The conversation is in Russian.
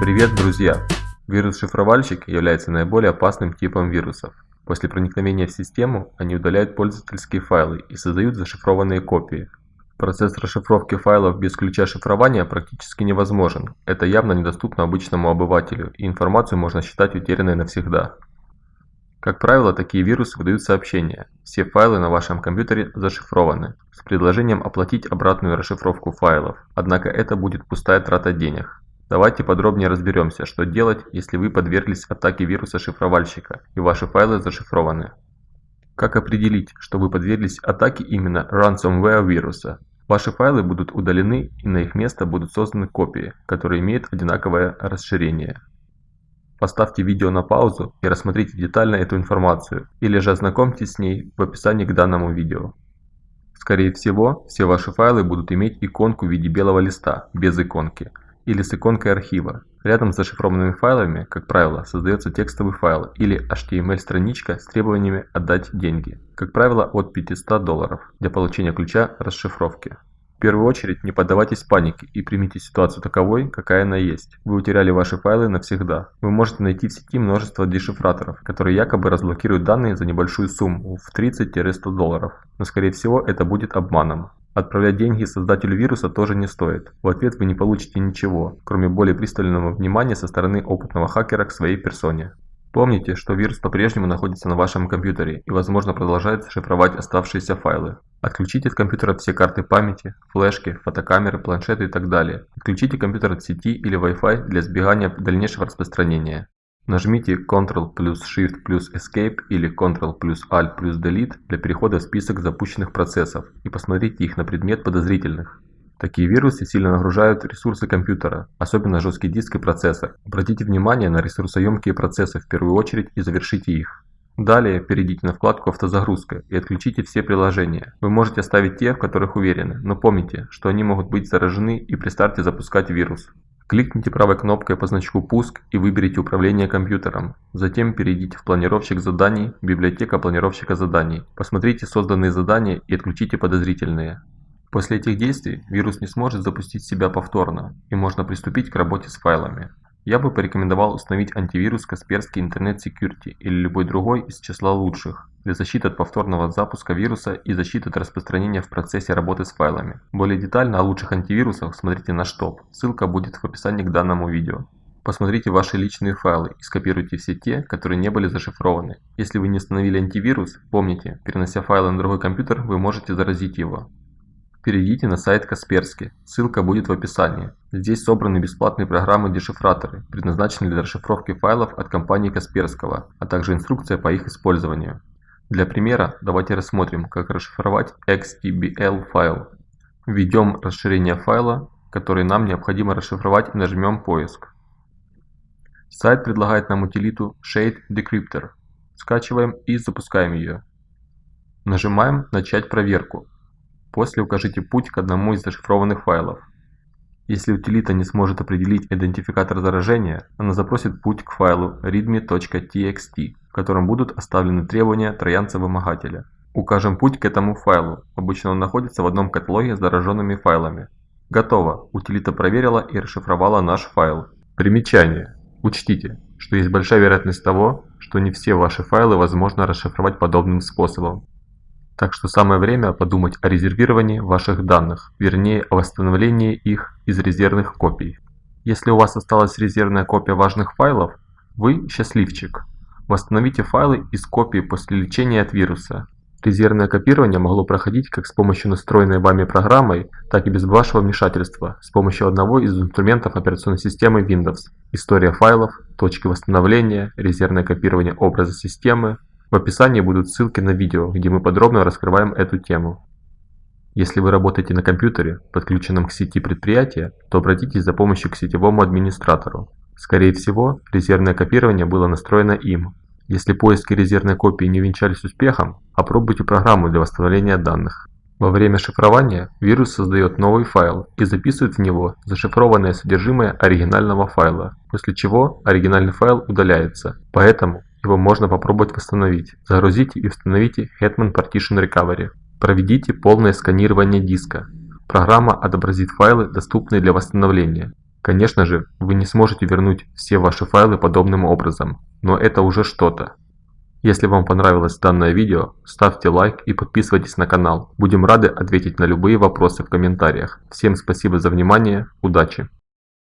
Привет, друзья! Вирус-шифровальщик является наиболее опасным типом вирусов. После проникновения в систему они удаляют пользовательские файлы и создают зашифрованные копии. Процесс расшифровки файлов без ключа шифрования практически невозможен. Это явно недоступно обычному обывателю, и информацию можно считать утерянной навсегда. Как правило, такие вирусы выдают сообщение «Все файлы на вашем компьютере зашифрованы» с предложением оплатить обратную расшифровку файлов, однако это будет пустая трата денег. Давайте подробнее разберемся, что делать, если вы подверглись атаке вируса-шифровальщика и ваши файлы зашифрованы. Как определить, что вы подверглись атаке именно ransomware вируса? Ваши файлы будут удалены и на их место будут созданы копии, которые имеют одинаковое расширение. Поставьте видео на паузу и рассмотрите детально эту информацию, или же ознакомьтесь с ней в описании к данному видео. Скорее всего, все ваши файлы будут иметь иконку в виде белого листа, без иконки, или с иконкой архива. Рядом с зашифрованными файлами, как правило, создается текстовый файл или HTML-страничка с требованиями отдать деньги, как правило от 500 долларов, для получения ключа расшифровки. В первую очередь не поддавайтесь панике и примите ситуацию таковой, какая она есть. Вы утеряли ваши файлы навсегда. Вы можете найти в сети множество дешифраторов, которые якобы разблокируют данные за небольшую сумму в 30-100 долларов. Но скорее всего это будет обманом. Отправлять деньги создателю вируса тоже не стоит. В ответ вы не получите ничего, кроме более пристального внимания со стороны опытного хакера к своей персоне. Помните, что вирус по-прежнему находится на вашем компьютере и возможно продолжает шифровать оставшиеся файлы. Отключите от компьютера все карты памяти, флешки, фотокамеры, планшеты и так далее. Отключите компьютер от сети или Wi-Fi для избегания дальнейшего распространения. Нажмите Ctrl плюс Shift плюс Escape или Ctrl плюс Alt плюс Delete для перехода в список запущенных процессов и посмотрите их на предмет подозрительных. Такие вирусы сильно нагружают ресурсы компьютера, особенно жесткий диск и процессор. Обратите внимание на ресурсоемкие процессы в первую очередь и завершите их. Далее перейдите на вкладку «Автозагрузка» и отключите все приложения. Вы можете оставить те, в которых уверены, но помните, что они могут быть заражены и при старте запускать вирус. Кликните правой кнопкой по значку «Пуск» и выберите «Управление компьютером». Затем перейдите в планировщик заданий, библиотека планировщика заданий. Посмотрите созданные задания и отключите подозрительные. После этих действий вирус не сможет запустить себя повторно, и можно приступить к работе с файлами. Я бы порекомендовал установить антивирус Kaspersky Internet Security или любой другой из числа лучших, для защиты от повторного запуска вируса и защиты от распространения в процессе работы с файлами. Более детально о лучших антивирусах смотрите наш топ, ссылка будет в описании к данному видео. Посмотрите ваши личные файлы и скопируйте все те, которые не были зашифрованы. Если вы не установили антивирус, помните, перенося файлы на другой компьютер, вы можете заразить его. Перейдите на сайт Касперски, ссылка будет в описании. Здесь собраны бесплатные программы-дешифраторы, предназначенные для расшифровки файлов от компании Касперского, а также инструкция по их использованию. Для примера давайте рассмотрим, как расшифровать XTBL файл. Введем расширение файла, который нам необходимо расшифровать и нажмем «Поиск». Сайт предлагает нам утилиту Shade Decryptor. Скачиваем и запускаем ее. Нажимаем «Начать проверку». После укажите путь к одному из зашифрованных файлов. Если утилита не сможет определить идентификатор заражения, она запросит путь к файлу readme.txt, в котором будут оставлены требования троянца-вымогателя. Укажем путь к этому файлу, обычно он находится в одном каталоге с зараженными файлами. Готово, утилита проверила и расшифровала наш файл. Примечание. Учтите, что есть большая вероятность того, что не все ваши файлы возможно расшифровать подобным способом. Так что самое время подумать о резервировании ваших данных, вернее о восстановлении их из резервных копий. Если у вас осталась резервная копия важных файлов, вы счастливчик. Восстановите файлы из копии после лечения от вируса. Резервное копирование могло проходить как с помощью настроенной вами программой, так и без вашего вмешательства, с помощью одного из инструментов операционной системы Windows. История файлов, точки восстановления, резервное копирование образа системы, в описании будут ссылки на видео, где мы подробно раскрываем эту тему. Если вы работаете на компьютере, подключенном к сети предприятия, то обратитесь за помощью к сетевому администратору. Скорее всего, резервное копирование было настроено им. Если поиски резервной копии не венчались успехом, опробуйте программу для восстановления данных. Во время шифрования вирус создает новый файл и записывает в него зашифрованное содержимое оригинального файла, после чего оригинальный файл удаляется. Поэтому его можно попробовать восстановить. Загрузите и установите Hetman Partition Recovery. Проведите полное сканирование диска. Программа отобразит файлы, доступные для восстановления. Конечно же, вы не сможете вернуть все ваши файлы подобным образом, но это уже что-то. Если вам понравилось данное видео, ставьте лайк и подписывайтесь на канал. Будем рады ответить на любые вопросы в комментариях. Всем спасибо за внимание, удачи!